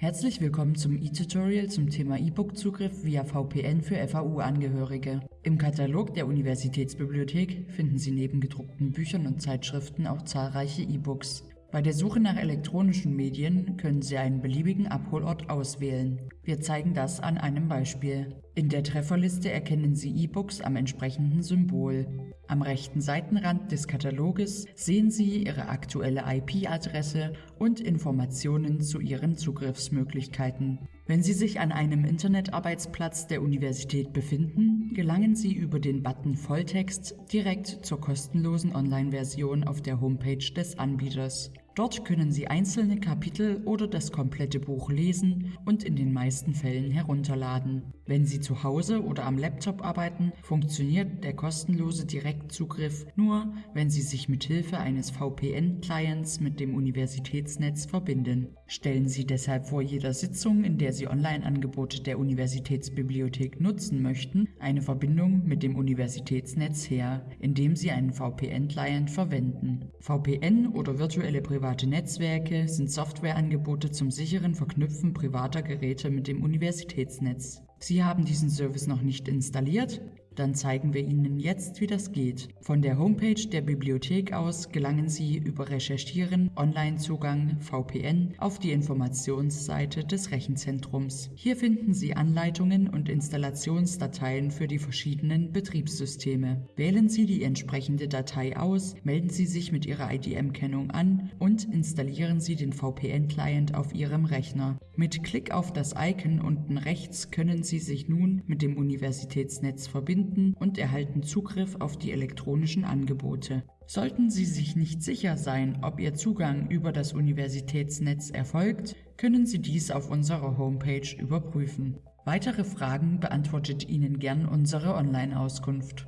Herzlich willkommen zum e-Tutorial zum Thema E-Book-Zugriff via VPN für FAU-Angehörige. Im Katalog der Universitätsbibliothek finden Sie neben gedruckten Büchern und Zeitschriften auch zahlreiche E-Books. Bei der Suche nach elektronischen Medien können Sie einen beliebigen Abholort auswählen. Wir zeigen das an einem Beispiel. In der Trefferliste erkennen Sie E-Books am entsprechenden Symbol. Am rechten Seitenrand des Kataloges sehen Sie Ihre aktuelle IP-Adresse und Informationen zu Ihren Zugriffsmöglichkeiten. Wenn Sie sich an einem Internetarbeitsplatz der Universität befinden, gelangen Sie über den Button Volltext direkt zur kostenlosen Online-Version auf der Homepage des Anbieters. Dort können Sie einzelne Kapitel oder das komplette Buch lesen und in den meisten Fällen herunterladen. Wenn Sie zu Hause oder am Laptop arbeiten, funktioniert der kostenlose Direktzugriff nur, wenn Sie sich mit Hilfe eines VPN-Clients mit dem Universitätsnetz verbinden. Stellen Sie deshalb vor jeder Sitzung, in der Sie Online-Angebote der Universitätsbibliothek nutzen möchten, eine Verbindung mit dem Universitätsnetz her, indem Sie einen VPN-Client verwenden. VPN oder virtuelle Privatsphäre Private Netzwerke sind Softwareangebote zum sicheren Verknüpfen privater Geräte mit dem Universitätsnetz. Sie haben diesen Service noch nicht installiert? Dann zeigen wir Ihnen jetzt, wie das geht. Von der Homepage der Bibliothek aus gelangen Sie über Recherchieren, Online-Zugang, VPN auf die Informationsseite des Rechenzentrums. Hier finden Sie Anleitungen und Installationsdateien für die verschiedenen Betriebssysteme. Wählen Sie die entsprechende Datei aus, melden Sie sich mit Ihrer IDM-Kennung an und installieren Sie den VPN-Client auf Ihrem Rechner. Mit Klick auf das Icon unten rechts können Sie sich nun mit dem Universitätsnetz verbinden finden und erhalten Zugriff auf die elektronischen Angebote. Sollten Sie sich nicht sicher sein, ob Ihr Zugang über das Universitätsnetz erfolgt, können Sie dies auf unserer Homepage überprüfen. Weitere Fragen beantwortet Ihnen gern unsere Online-Auskunft.